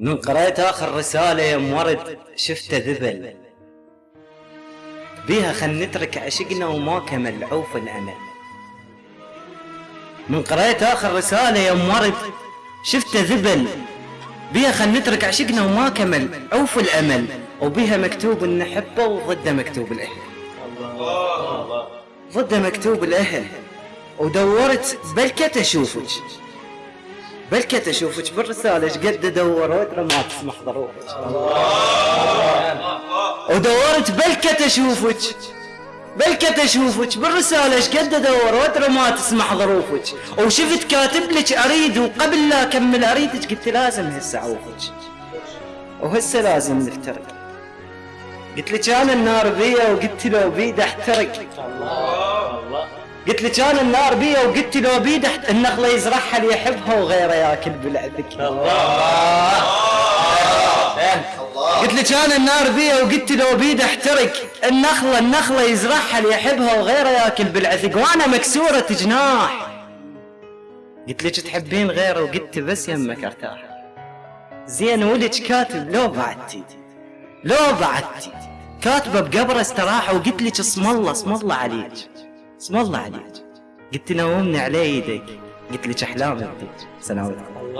من قريت آخر رسالة يا ورد شفته ذبل. بيها خل نترك عشقنا وما كمل عوف الأمل. من قريت آخر رسالة يا ورد شفته ذبل. بيها خل نترك عشقنا وما كمل عوف الأمل. وبيها مكتوب إن نحبه وضده مكتوب الأهل. ضده مكتوب الأهل. ودورت بلكت أشوفك بلكت أشوفك بالرساله إيش قد دورت؟ ما تسمح ظروفك ودورت بلكت أشوفك. بلكت أشوفك بالرسالة. إيش قد دورت؟ ما تسمح ظروفك. وشفت كاتب لك أريد وقبل لا أكمل أريدك قلت لازم هسه أعوفك. وهسه لازم نفترق قلت لك أنا النار بيا وقلت لو بيد أحترق. قلت لك أنا النار بيا وقلت لو بيد النخله يزرعها اللي يحبها وغيره ياكل بالعذك قلت لك أنا النار بيا وقلت لو بيد أحترق. النخله النخله يزرعها اللي يحبها وغيره ياكل بالعذق وأنا مكسورة جناح. قلت لك تحبين غيره وقلت بس يمك أرتاح. زين ولك كاتب لو بعدتي. لو بعدتي. كاتبة بقبره استراحه وقلت لك اسم الله اسم الله عليك. اسم الله عليك. قلت نومني على يدك. قلت لك احلامي بديك سلام عليكم.